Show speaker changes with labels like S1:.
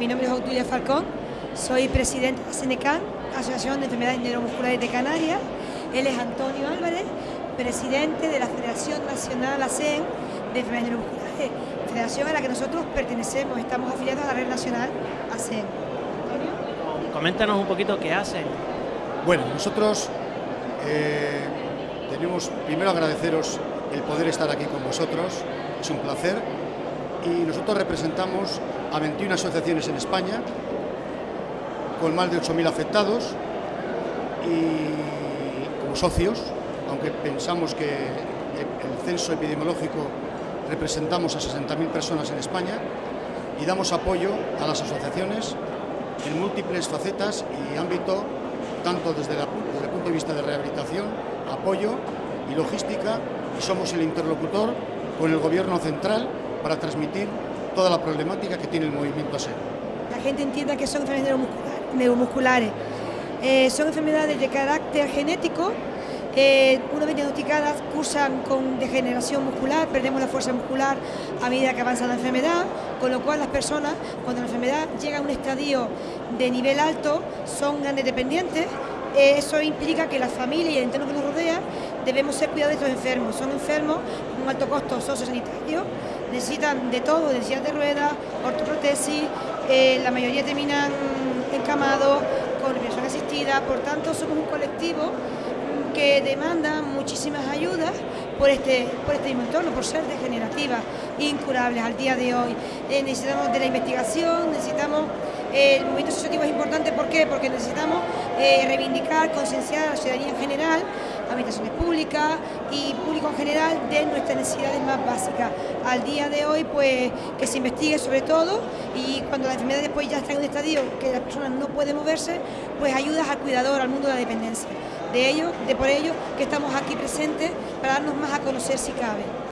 S1: Mi nombre es Otulia Falcón, soy presidente de SENECAN, Asociación de Enfermedades Neuromusculares de Canarias. Él es Antonio Álvarez, presidente de la Federación Nacional ASEN de Enfermedades Neuromusculares, federación a la que nosotros pertenecemos, estamos afiliados a la red nacional ASEN.
S2: Antonio. Coméntanos un poquito qué hacen.
S3: Bueno, nosotros eh, tenemos primero agradeceros el poder estar aquí con vosotros, es un placer, y nosotros representamos a 21 asociaciones en España, con más de 8.000 afectados, y como socios, aunque pensamos que el censo epidemiológico representamos a 60.000 personas en España, y damos apoyo a las asociaciones en múltiples facetas y ámbito, tanto desde, desde el punto de vista de rehabilitación, apoyo y logística, y somos el interlocutor con el Gobierno central para transmitir toda la problemática que tiene el movimiento ASER.
S1: La gente entienda que son enfermedades neuromusculares. Eh, son enfermedades de carácter genético, eh, una vez diagnosticadas cursan con degeneración muscular, perdemos la fuerza muscular a medida que avanza la enfermedad, con lo cual las personas, cuando la enfermedad llega a un estadio de nivel alto, son grandes dependientes, eh, eso implica que la familia y el entorno que nos rodea debemos ser cuidados de estos enfermos. Son enfermos con un alto costo sociosanitario, necesitan de todo, de de ruedas, ortoprotesis, eh, la mayoría terminan encamados, con respiración asistida, por tanto somos un colectivo que demanda muchísimas ayudas por este, por este mismo entorno, por ser degenerativas, incurables al día de hoy. Eh, necesitamos de la investigación, necesitamos el movimiento asociativo es importante, ¿por qué? Porque necesitamos eh, reivindicar, concienciar a la ciudadanía en general, administraciones públicas y público en general de nuestras necesidades más básicas. Al día de hoy, pues, que se investigue sobre todo y cuando la enfermedad después ya está en un estadio que las personas no pueden moverse, pues ayudas al cuidador, al mundo de la dependencia. De ello, de por ello que estamos aquí presentes para darnos más a conocer si cabe.